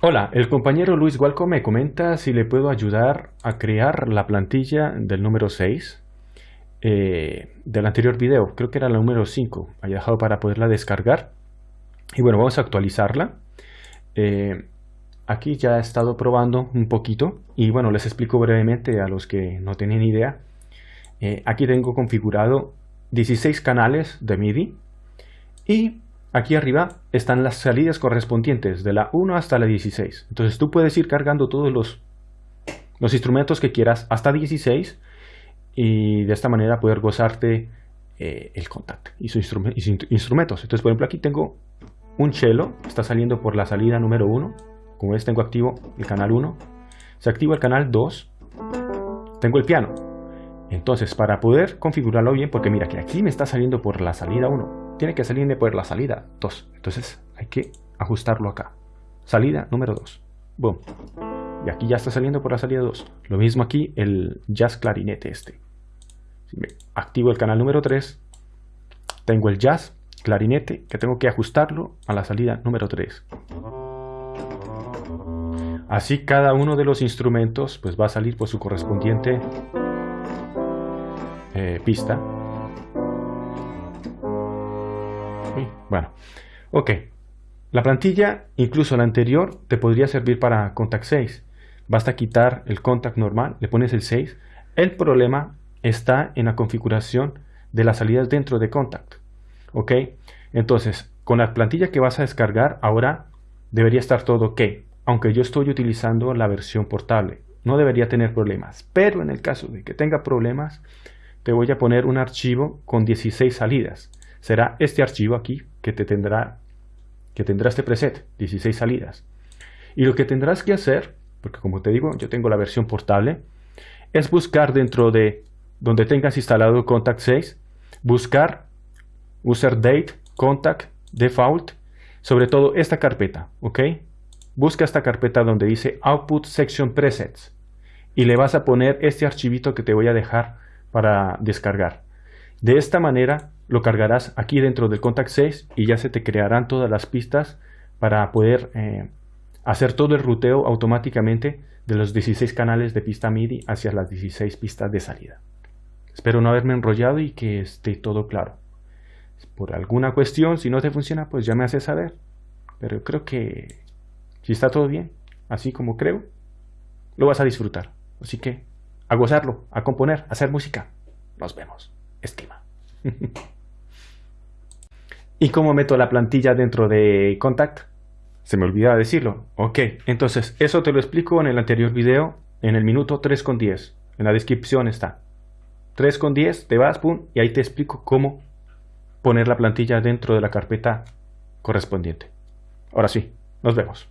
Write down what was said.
Hola, el compañero Luis Gualco me comenta si le puedo ayudar a crear la plantilla del número 6 eh, del anterior video, creo que era la número 5, había dejado para poderla descargar. Y bueno, vamos a actualizarla. Eh, aquí ya he estado probando un poquito. Y bueno, les explico brevemente a los que no tienen idea. Eh, aquí tengo configurado 16 canales de MIDI. Y Aquí arriba están las salidas correspondientes de la 1 hasta la 16. Entonces tú puedes ir cargando todos los, instrumentos que quieras hasta 16 y de esta manera poder gozarte eh, el contact y sus instrumentos. Entonces por ejemplo aquí tengo un cello, está saliendo por la salida número 1. Como ves tengo activo el canal 1. Se activa el canal 2. Tengo el piano. Entonces para poder configurarlo bien, porque mira que aquí me está saliendo por la salida 1 tiene que salirme por la salida 2. Entonces hay que ajustarlo acá. Salida número 2. Boom. Y aquí ya está saliendo por la salida 2. Lo mismo aquí el jazz clarinete este. Activo el canal número 3, tengo el jazz clarinete que tengo que ajustarlo a la salida número 3. Así cada uno de los instrumentos pues va a salir por su correspondiente eh, pista Bueno, ok. La plantilla, incluso la anterior, te podría servir para Contact 6. Basta quitar el Contact normal, le pones el 6. El problema está en la configuración de las salidas dentro de Contact. Ok, entonces, con la plantilla que vas a descargar, ahora debería estar todo ok. Aunque yo estoy utilizando la versión portable. No debería tener problemas. Pero en el caso de que tenga problemas, te voy a poner un archivo con 16 salidas será este archivo aquí que te tendrá que tendrá este preset 16 salidas. Y lo que tendrás que hacer porque como te digo yo tengo la versión portable es buscar dentro de donde tengas instalado contact 6 buscar user date contact default sobre todo esta carpeta ok busca esta carpeta donde dice output section presets y le vas a poner este archivito que te voy a dejar para descargar de esta manera lo cargarás aquí dentro del Contact 6 y ya se te crearán todas las pistas para poder eh, hacer todo el ruteo automáticamente de los 16 canales de pista MIDI hacia las 16 pistas de salida. Espero no haberme enrollado y que esté todo claro. Por alguna cuestión, si no te funciona, pues ya me haces saber. Pero creo que si está todo bien, así como creo, lo vas a disfrutar. Así que a gozarlo, a componer, a hacer música. Nos vemos. Estima. ¿Y cómo meto la plantilla dentro de Contact? Se me olvidaba decirlo. Ok, entonces eso te lo explico en el anterior video, en el minuto 3.10. En la descripción está. 3.10, te vas, pum, y ahí te explico cómo poner la plantilla dentro de la carpeta correspondiente. Ahora sí, nos vemos.